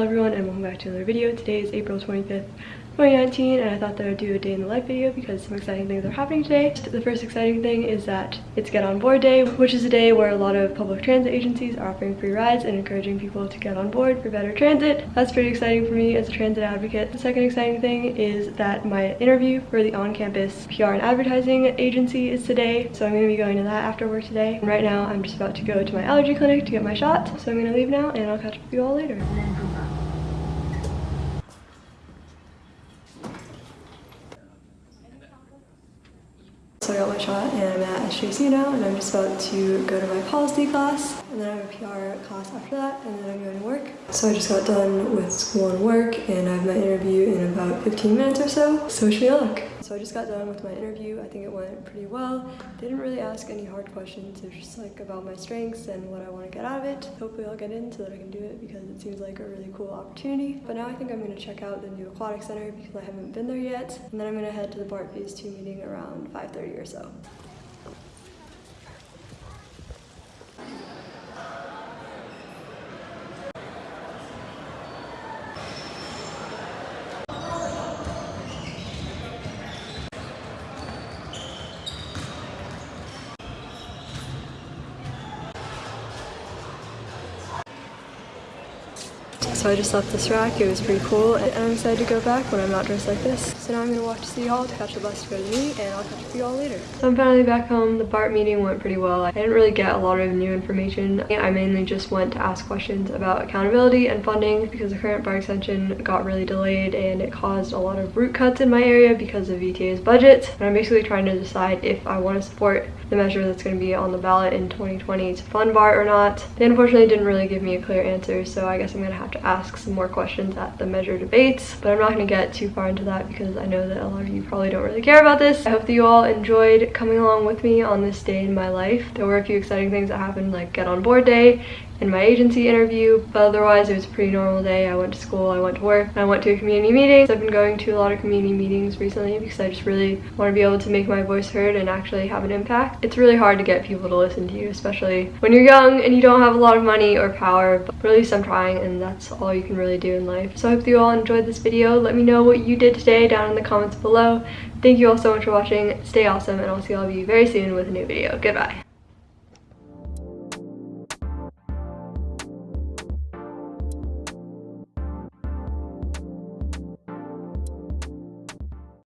Hello everyone and welcome back to another video. Today is April 25th, 2019 and I thought that I'd do a day in the life video because some exciting things are happening today. The first exciting thing is that it's Get On Board Day, which is a day where a lot of public transit agencies are offering free rides and encouraging people to get on board for better transit. That's pretty exciting for me as a transit advocate. The second exciting thing is that my interview for the on-campus PR and advertising agency is today, so I'm going to be going to that after work today. And right now I'm just about to go to my allergy clinic to get my shot, so I'm going to leave now and I'll catch up with you all later. So I got my shot and I'm at SJC now and I'm just about to go to my policy class and then I have a PR class after that and then I'm going to work. So I just got done with school and work and I have my interview in about 15 minutes or so. So wish me luck. So I just got done with my interview. I think it went pretty well. They didn't really ask any hard questions. It was just like about my strengths and what I want to get out of it. Hopefully I'll get in so that I can do it because it seems like a really cool opportunity. But now I think I'm going to check out the new aquatic center because I haven't been there yet. And then I'm going to head to the BART Phase 2 meeting around 5.30 or so. left. So I just left this rack, it was pretty cool, and I'm excited to go back when I'm not dressed like this. So now I'm gonna walk to City Hall to catch the bus to go to the meet, and I'll catch up with you all later. So I'm finally back home. The BART meeting went pretty well. I didn't really get a lot of new information. I mainly just went to ask questions about accountability and funding because the current BART extension got really delayed and it caused a lot of route cuts in my area because of VTA's budget. And I'm basically trying to decide if I want to support the measure that's going to be on the ballot in 2020 to fund BART or not. They unfortunately didn't really give me a clear answer, so I guess I'm going to have to ask some more questions at the measure debates. But I'm not going to get too far into that because I know that a lot of you probably don't really care about this. I hope that you all enjoyed coming along with me on this day in my life. There were a few exciting things that happened like get on board day and my agency interview, but otherwise it was a pretty normal day. I went to school, I went to work, and I went to a community meeting. So I've been going to a lot of community meetings recently because I just really want to be able to make my voice heard and actually have an impact. It's really hard to get people to listen to you, especially when you're young and you don't have a lot of money or power, but at least I'm trying and that's all you can really do in life. So I hope you all enjoyed this video. Let me know what you did today down in the comments below. Thank you all so much for watching. Stay awesome and I'll see all of you very soon with a new video. Goodbye.